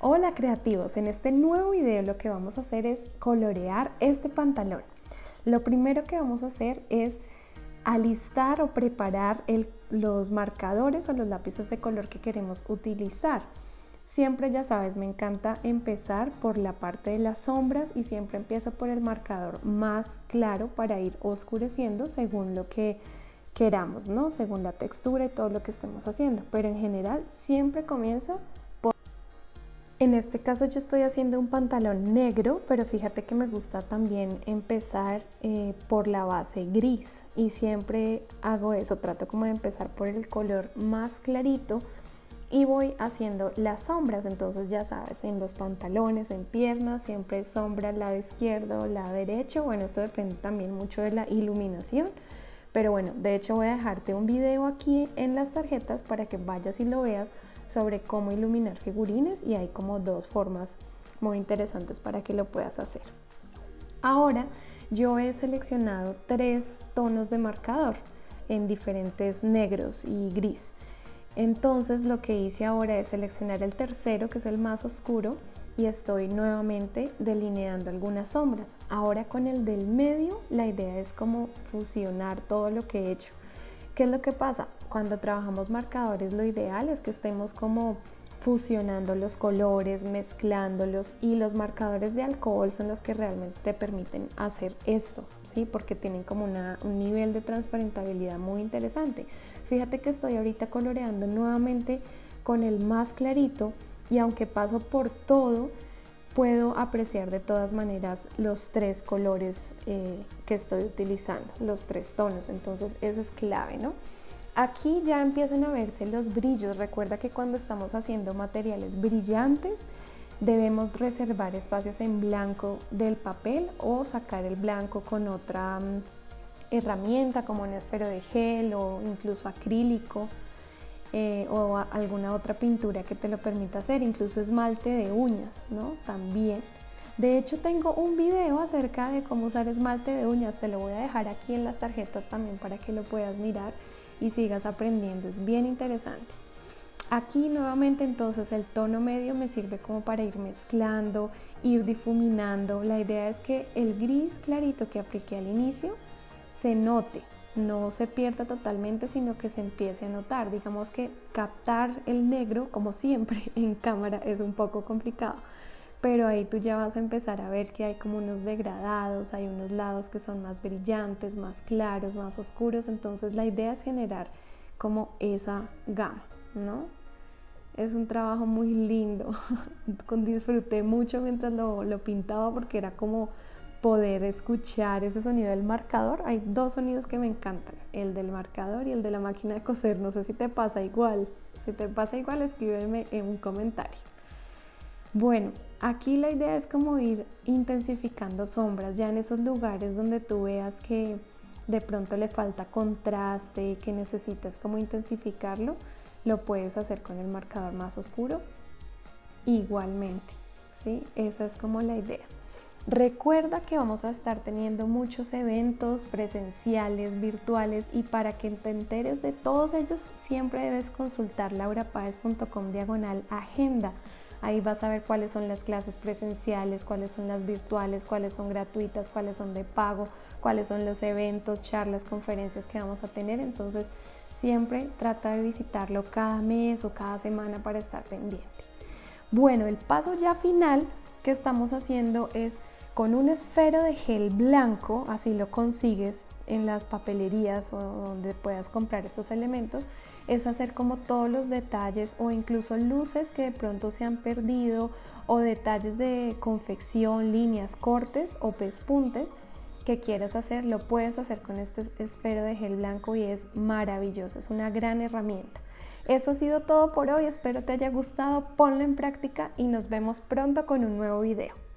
Hola creativos, en este nuevo video lo que vamos a hacer es colorear este pantalón. Lo primero que vamos a hacer es alistar o preparar los marcadores o los lápices de color que queremos utilizar. Siempre ya sabes, me encanta empezar por la parte de las sombras y siempre empiezo por el marcador más claro para ir oscureciendo según lo que queramos, ¿no? Según la textura y todo lo que estemos haciendo. Pero en general siempre comienzo en este caso yo estoy haciendo un pantalón negro, pero fíjate que me gusta también empezar eh, por la base gris. Y siempre hago eso, trato como de empezar por el color más clarito y voy haciendo las sombras, entonces ya sabes, en los pantalones, en piernas, siempre sombra al lado izquierdo, lado derecho, bueno, esto depende también mucho de la iluminación, pero bueno, de hecho voy a dejarte un video aquí en las tarjetas para que vayas y lo veas sobre cómo iluminar figurines y hay como dos formas muy interesantes para que lo puedas hacer. Ahora yo he seleccionado tres tonos de marcador en diferentes negros y gris. Entonces lo que hice ahora es seleccionar el tercero, que es el más oscuro, y estoy nuevamente delineando algunas sombras. Ahora con el del medio la idea es como fusionar todo lo que he hecho. ¿Qué es lo que pasa? Cuando trabajamos marcadores lo ideal es que estemos como fusionando los colores, mezclándolos y los marcadores de alcohol son los que realmente te permiten hacer esto, ¿sí? Porque tienen como un nivel de transparentabilidad muy interesante. Fíjate que estoy ahorita coloreando nuevamente con el más clarito y aunque paso por todo, puedo apreciar de todas maneras los tres colores eh, que estoy utilizando, los tres tonos, entonces eso es clave, ¿no? Aquí ya empiezan a verse los brillos. Recuerda que cuando estamos haciendo materiales brillantes debemos reservar espacios en blanco del papel o sacar el blanco con otra mm, herramienta como un esfero de gel o incluso acrílico eh, o alguna otra pintura que te lo permita hacer, incluso esmalte de uñas, ¿no? También. De hecho tengo un video acerca de cómo usar esmalte de uñas, te lo voy a dejar aquí en las tarjetas también para que lo puedas mirar y sigas aprendiendo, es bien interesante. Aquí nuevamente entonces el tono medio me sirve como para ir mezclando, ir difuminando. La idea es que el gris clarito que apliqué al inicio se note, no se pierda totalmente, sino que se empiece a notar. Digamos que captar el negro, como siempre en cámara, es un poco complicado pero ahí tú ya vas a empezar a ver que hay como unos degradados, hay unos lados que son más brillantes, más claros, más oscuros, entonces la idea es generar como esa gama, ¿no? Es un trabajo muy lindo, disfruté mucho mientras lo, lo pintaba porque era como poder escuchar ese sonido del marcador. Hay dos sonidos que me encantan, el del marcador y el de la máquina de coser. No sé si te pasa igual. Si te pasa igual, escríbeme en un comentario. Bueno, aquí la idea es como ir intensificando sombras ya en esos lugares donde tú veas que de pronto le falta contraste, y que necesitas como intensificarlo, lo puedes hacer con el marcador más oscuro igualmente, ¿sí? Esa es como la idea. Recuerda que vamos a estar teniendo muchos eventos presenciales, virtuales y para que te enteres de todos ellos siempre debes consultar laurapaez.com diagonal agenda Ahí vas a ver cuáles son las clases presenciales, cuáles son las virtuales, cuáles son gratuitas, cuáles son de pago, cuáles son los eventos, charlas, conferencias que vamos a tener. Entonces, siempre trata de visitarlo cada mes o cada semana para estar pendiente. Bueno, el paso ya final estamos haciendo es con un esfero de gel blanco, así lo consigues en las papelerías o donde puedas comprar estos elementos, es hacer como todos los detalles o incluso luces que de pronto se han perdido o detalles de confección, líneas, cortes o pespuntes que quieras hacer, lo puedes hacer con este esfero de gel blanco y es maravilloso, es una gran herramienta. Eso ha sido todo por hoy, espero te haya gustado, ponlo en práctica y nos vemos pronto con un nuevo video.